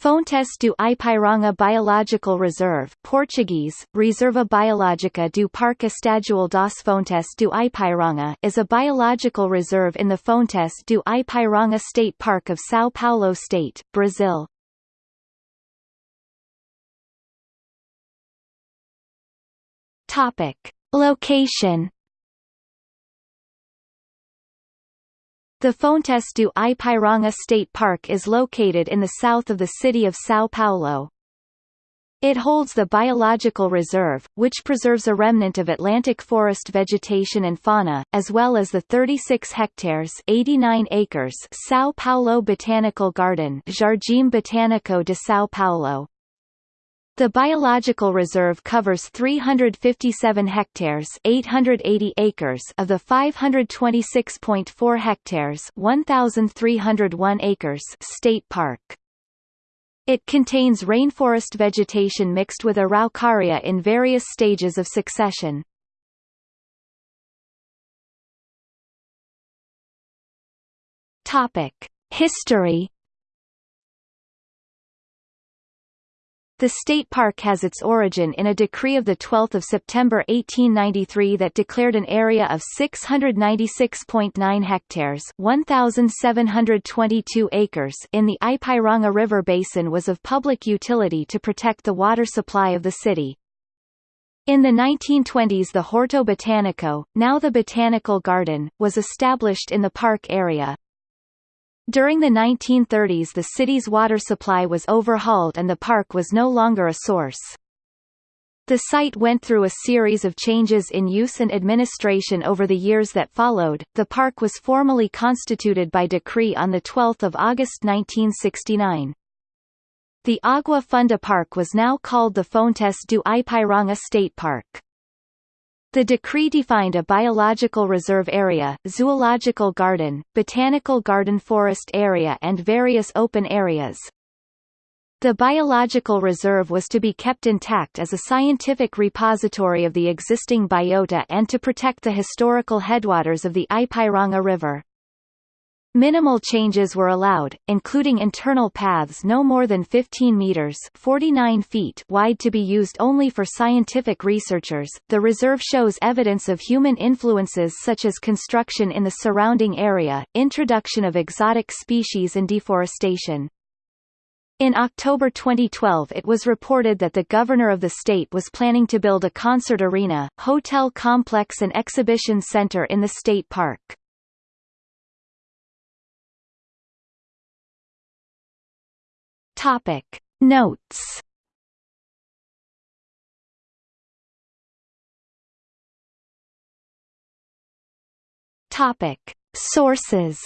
Fontes do Ipiranga Biological Reserve Portuguese, Reserva Biológica do Parque Estadual das Fontes do Ipiranga is a biological reserve in the Fontes do Ipiranga State Park of São Paulo State, Brazil. Topic. Location The Fontes do Ipiranga State Park is located in the south of the city of São Paulo. It holds the biological reserve, which preserves a remnant of Atlantic forest vegetation and fauna, as well as the 36 hectares 89 acres São Paulo Botanical Garden Jardim Botânico de São Paulo. The biological reserve covers 357 hectares 880 acres of the 526.4 hectares 1,301 acres state park. It contains rainforest vegetation mixed with araucaria in various stages of succession. Topic: History The state park has its origin in a decree of 12 September 1893 that declared an area of 696.9 hectares 1,722 acres in the Ipiranga River Basin was of public utility to protect the water supply of the city. In the 1920s the Horto Botanico, now the Botanical Garden, was established in the park area. During the 1930s the city's water supply was overhauled and the park was no longer a source. The site went through a series of changes in use and administration over the years that followed. The park was formally constituted by decree on 12 August 1969. The Agua Funda Park was now called the Fontes do Ipiranga State Park. The decree defined a biological reserve area, zoological garden, botanical garden forest area and various open areas. The biological reserve was to be kept intact as a scientific repository of the existing biota and to protect the historical headwaters of the Ipiranga River. Minimal changes were allowed, including internal paths no more than 15 meters (49 feet) wide to be used only for scientific researchers. The reserve shows evidence of human influences such as construction in the surrounding area, introduction of exotic species and deforestation. In October 2012 it was reported that the governor of the state was planning to build a concert arena, hotel complex and exhibition center in the state park. Topic. Notes. Topic. Sources